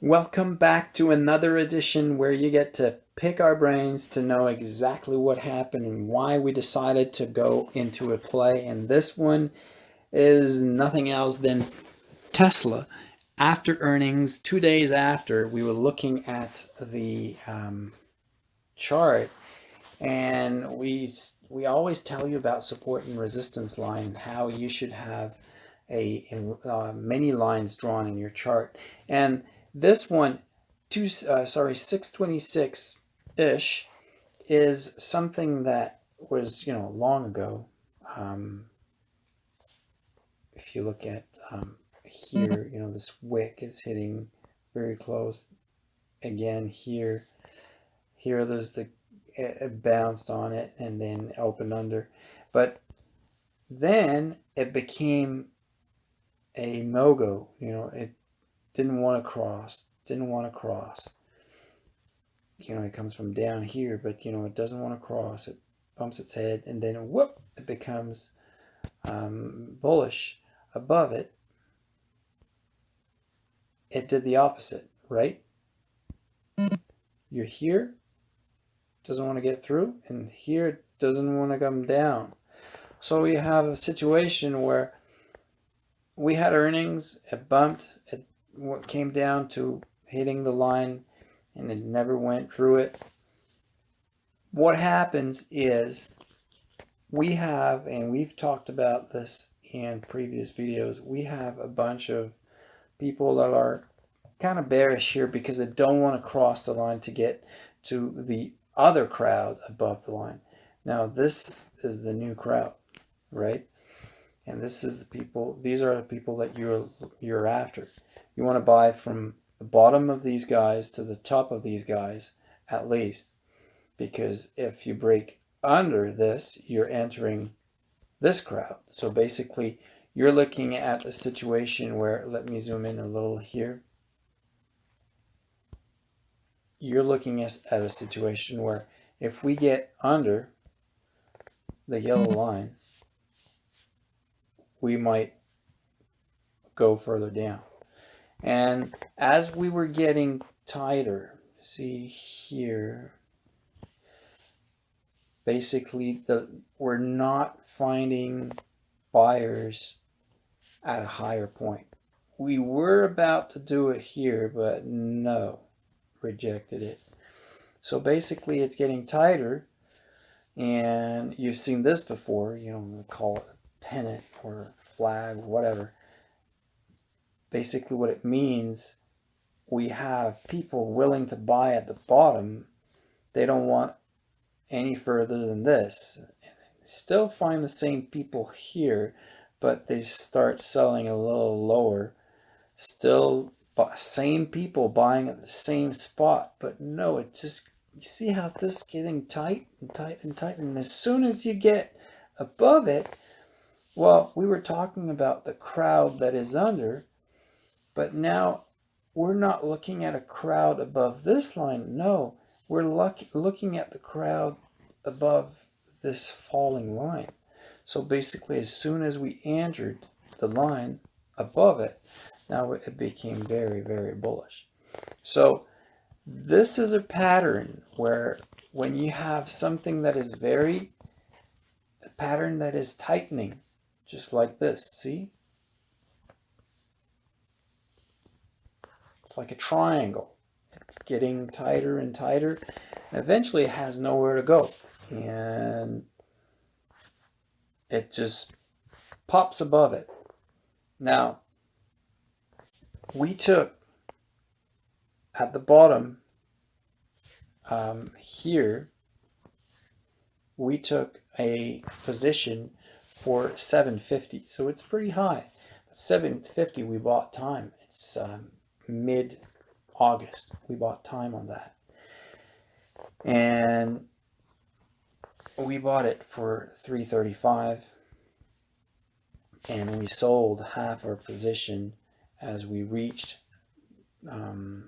Welcome back to another edition where you get to pick our brains to know exactly what happened and why we decided to go into a play. And this one is nothing else than Tesla. After earnings, two days after, we were looking at the um, chart and we we always tell you about support and resistance line how you should have a uh, many lines drawn in your chart and this one, two, uh, sorry, 626-ish is something that was, you know, long ago. Um, if you look at um, here, you know, this wick is hitting very close. Again, here, here there's the, it bounced on it and then opened under. But then it became a no-go, you know, it didn't want to cross, didn't want to cross. You know, it comes from down here, but you know, it doesn't want to cross. It bumps its head and then whoop, it becomes um, bullish above it. It did the opposite, right? You're here, doesn't want to get through, and here it doesn't want to come down. So we have a situation where we had earnings, it bumped, it came down to hitting the line and it never went through it. What happens is we have, and we've talked about this in previous videos, we have a bunch of people that are kind of bearish here because they don't want to cross the line to get to the other crowd above the line. Now this is the new crowd, right? And this is the people, these are the people that you're, you're after. You want to buy from the bottom of these guys to the top of these guys at least. Because if you break under this you're entering this crowd. So basically you're looking at a situation where let me zoom in a little here. You're looking at a situation where if we get under the yellow line we might go further down and as we were getting tighter, see here, basically the we're not finding buyers at a higher point. We were about to do it here, but no, rejected it. So basically it's getting tighter and you've seen this before, you know, call it pennant or flag, whatever. Basically what it means we have people willing to buy at the bottom. They don't want any further than this. Still find the same people here but they start selling a little lower. Still same people buying at the same spot but no it just you see how this is getting tight and tight and tight? And as soon as you get above it well we were talking about the crowd that is under but now we're not looking at a crowd above this line. No, we're look, looking at the crowd above this falling line. So basically, as soon as we entered the line above it, now it became very, very bullish. So this is a pattern where when you have something that is very, a pattern that is tightening, just like this, see? It's like a triangle. It's getting tighter and tighter. Eventually it has nowhere to go. And it just pops above it. Now, we took at the bottom um, here, we took a position for 750. So it's pretty high. But 750 we bought time. It's um, mid-August. We bought time on that. And we bought it for 335 and we sold half our position as we reached um,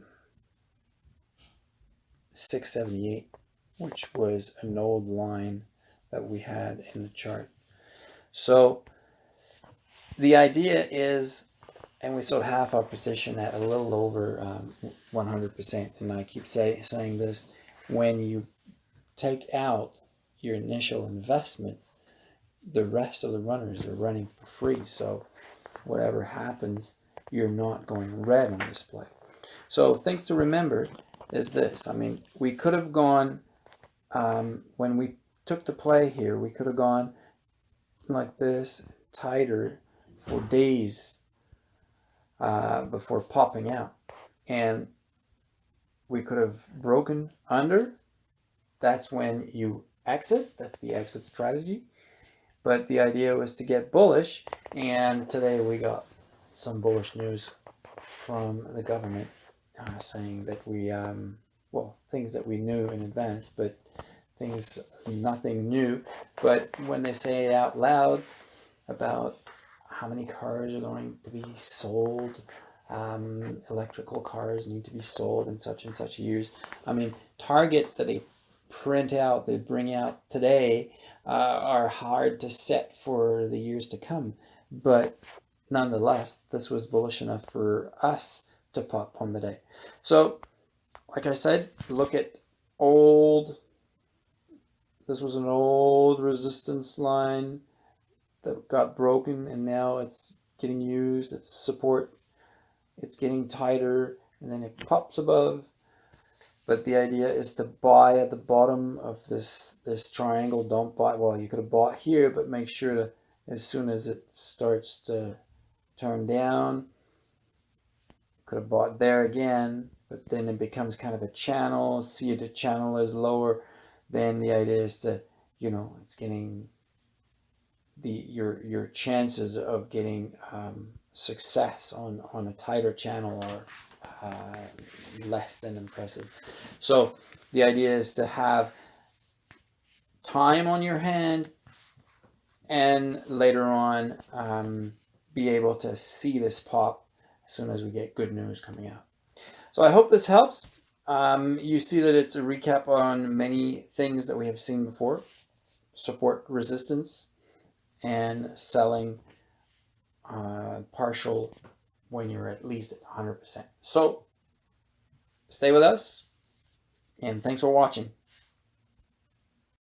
678 which was an old line that we had in the chart so the idea is and we sold half our position at a little over um, 100%. And I keep say, saying this, when you take out your initial investment, the rest of the runners are running for free. So whatever happens, you're not going red on this play. So things to remember is this. I mean, we could have gone, um, when we took the play here, we could have gone like this, tighter for days uh, before popping out. And we could have broken under. That's when you exit. That's the exit strategy. But the idea was to get bullish. And today we got some bullish news from the government uh, saying that we, um, well, things that we knew in advance, but things, nothing new. But when they say it out loud about how many cars are going to be sold, um, electrical cars need to be sold in such and such years. I mean, targets that they print out, they bring out today uh, are hard to set for the years to come. But nonetheless, this was bullish enough for us to pop on the day. So, like I said, look at old, this was an old resistance line that got broken and now it's getting used, it's support, it's getting tighter and then it pops above. But the idea is to buy at the bottom of this, this triangle, don't buy, well you could have bought here, but make sure to, as soon as it starts to turn down, could have bought there again, but then it becomes kind of a channel. See the channel is lower. Then the idea is to, you know, it's getting the your your chances of getting um, success on on a tighter channel are uh, less than impressive. So the idea is to have time on your hand and later on um, be able to see this pop as soon as we get good news coming out. So I hope this helps. Um, you see that it's a recap on many things that we have seen before. Support resistance and selling uh, partial when you're at least at 100%. So stay with us and thanks for watching.